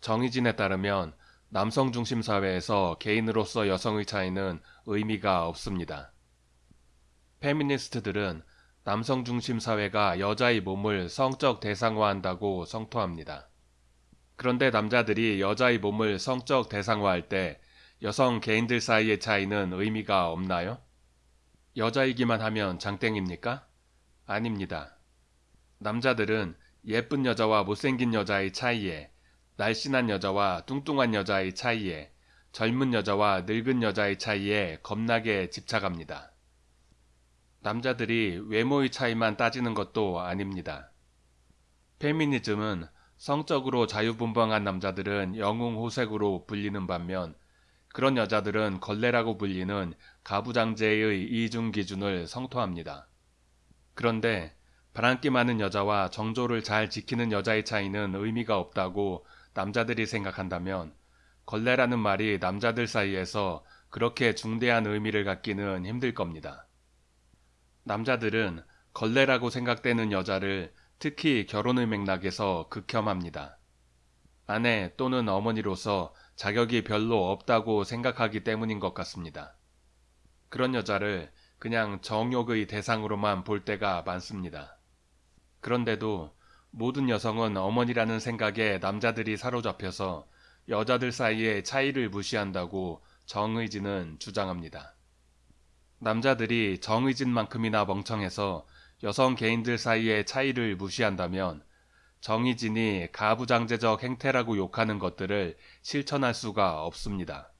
정의진에 따르면 남성 중심 사회에서 개인으로서 여성의 차이는 의미가 없습니다. 페미니스트들은 남성 중심 사회가 여자의 몸을 성적 대상화한다고 성토합니다. 그런데 남자들이 여자의 몸을 성적 대상화할 때 여성 개인들 사이의 차이는 의미가 없나요? 여자이기만 하면 장땡입니까? 아닙니다. 남자들은 예쁜 여자와 못생긴 여자의 차이에, 날씬한 여자와 뚱뚱한 여자의 차이에, 젊은 여자와 늙은 여자의 차이에 겁나게 집착합니다. 남자들이 외모의 차이만 따지는 것도 아닙니다. 페미니즘은 성적으로 자유분방한 남자들은 영웅호색으로 불리는 반면 그런 여자들은 걸레라고 불리는 가부장제의 이중 기준을 성토합니다. 그런데 바람기 많은 여자와 정조를 잘 지키는 여자의 차이는 의미가 없다고 남자들이 생각한다면 걸레라는 말이 남자들 사이에서 그렇게 중대한 의미를 갖기는 힘들 겁니다. 남자들은 걸레라고 생각되는 여자를 특히 결혼의 맥락에서 극혐합니다. 아내 또는 어머니로서 자격이 별로 없다고 생각하기 때문인 것 같습니다. 그런 여자를 그냥 정욕의 대상으로만 볼 때가 많습니다. 그런데도 모든 여성은 어머니라는 생각에 남자들이 사로잡혀서 여자들 사이의 차이를 무시한다고 정의진은 주장합니다. 남자들이 정의진만큼이나 멍청해서 여성 개인들 사이의 차이를 무시한다면 정의진이 가부장제적 행태라고 욕하는 것들을 실천할 수가 없습니다.